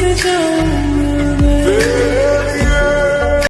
years ago